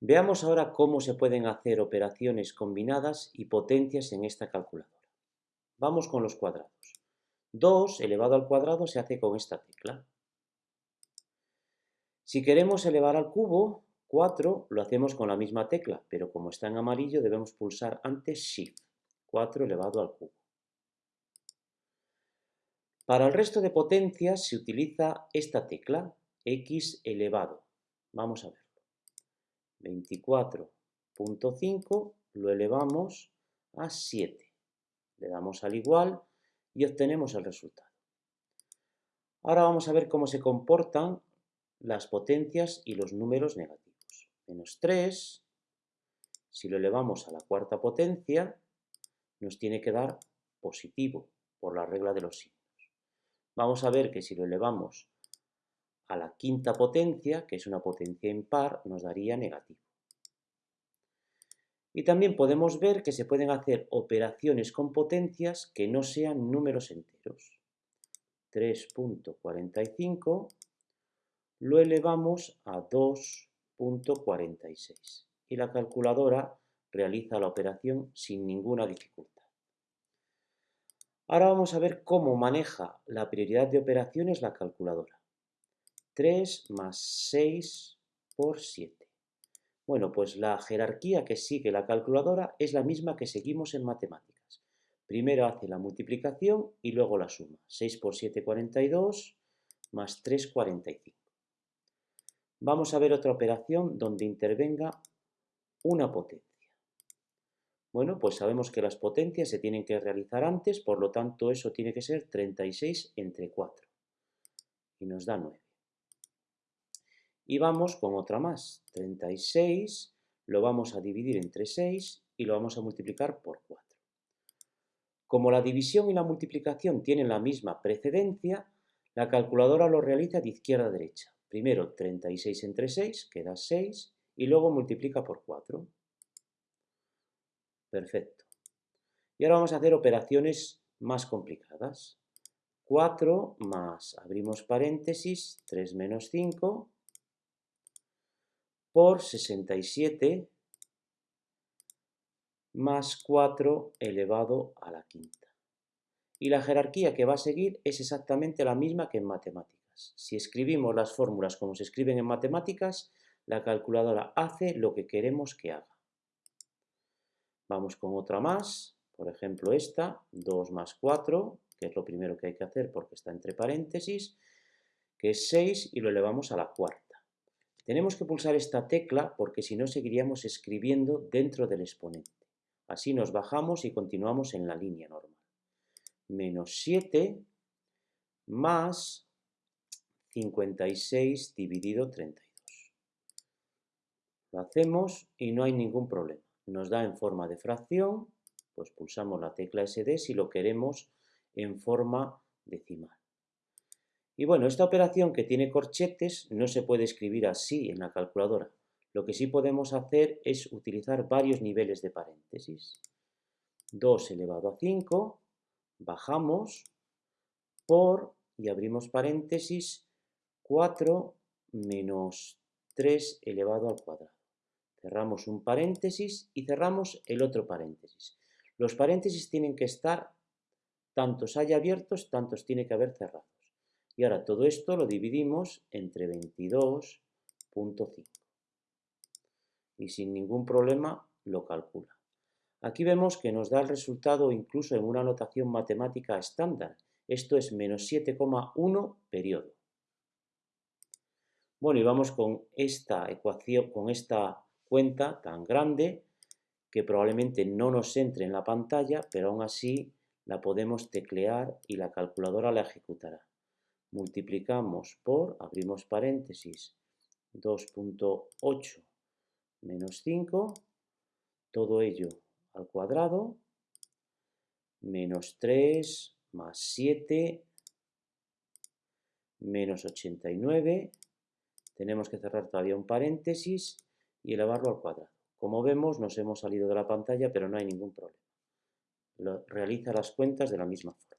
Veamos ahora cómo se pueden hacer operaciones combinadas y potencias en esta calculadora. Vamos con los cuadrados. 2 elevado al cuadrado se hace con esta tecla. Si queremos elevar al cubo, 4 lo hacemos con la misma tecla, pero como está en amarillo debemos pulsar antes Shift, 4 elevado al cubo. Para el resto de potencias se utiliza esta tecla, X elevado. Vamos a verlo. 24.5 lo elevamos a 7. Le damos al igual y obtenemos el resultado. Ahora vamos a ver cómo se comportan las potencias y los números negativos. Menos 3, si lo elevamos a la cuarta potencia, nos tiene que dar positivo por la regla de los signos. Vamos a ver que si lo elevamos a la quinta potencia, que es una potencia impar, nos daría negativo. Y también podemos ver que se pueden hacer operaciones con potencias que no sean números enteros. 3.45 lo elevamos a 2.46 y la calculadora realiza la operación sin ninguna dificultad. Ahora vamos a ver cómo maneja la prioridad de operaciones la calculadora. 3 más 6 por 7. Bueno, pues la jerarquía que sigue la calculadora es la misma que seguimos en matemáticas. Primero hace la multiplicación y luego la suma. 6 por 7, 42, más 3, 45. Vamos a ver otra operación donde intervenga una potencia. Bueno, pues sabemos que las potencias se tienen que realizar antes, por lo tanto eso tiene que ser 36 entre 4. Y nos da 9. Y vamos con otra más. 36 lo vamos a dividir entre 6 y lo vamos a multiplicar por 4. Como la división y la multiplicación tienen la misma precedencia, la calculadora lo realiza de izquierda a derecha. Primero 36 entre 6, queda 6, y luego multiplica por 4. Perfecto. Y ahora vamos a hacer operaciones más complicadas. 4 más, abrimos paréntesis, 3 menos 5, por 67 más 4 elevado a la quinta. Y la jerarquía que va a seguir es exactamente la misma que en matemáticas. Si escribimos las fórmulas como se escriben en matemáticas, la calculadora hace lo que queremos que haga. Vamos con otra más, por ejemplo esta, 2 más 4, que es lo primero que hay que hacer porque está entre paréntesis, que es 6 y lo elevamos a la cuarta. Tenemos que pulsar esta tecla porque si no seguiríamos escribiendo dentro del exponente. Así nos bajamos y continuamos en la línea normal. Menos 7 más 56 dividido 32. Lo hacemos y no hay ningún problema. Nos da en forma de fracción, pues pulsamos la tecla SD si lo queremos en forma decimal. Y bueno, esta operación que tiene corchetes no se puede escribir así en la calculadora. Lo que sí podemos hacer es utilizar varios niveles de paréntesis. 2 elevado a 5, bajamos, por, y abrimos paréntesis, 4 menos 3 elevado al cuadrado. Cerramos un paréntesis y cerramos el otro paréntesis. Los paréntesis tienen que estar, tantos hay abiertos, tantos tiene que haber cerrados. Y ahora todo esto lo dividimos entre 22.5. Y sin ningún problema lo calcula. Aquí vemos que nos da el resultado incluso en una notación matemática estándar. Esto es menos 7,1 periodo. Bueno, y vamos con esta ecuación, con esta cuenta tan grande que probablemente no nos entre en la pantalla, pero aún así la podemos teclear y la calculadora la ejecutará multiplicamos por, abrimos paréntesis, 2.8 menos 5, todo ello al cuadrado, menos 3 más 7 menos 89, tenemos que cerrar todavía un paréntesis y elevarlo al cuadrado. Como vemos, nos hemos salido de la pantalla, pero no hay ningún problema. Realiza las cuentas de la misma forma.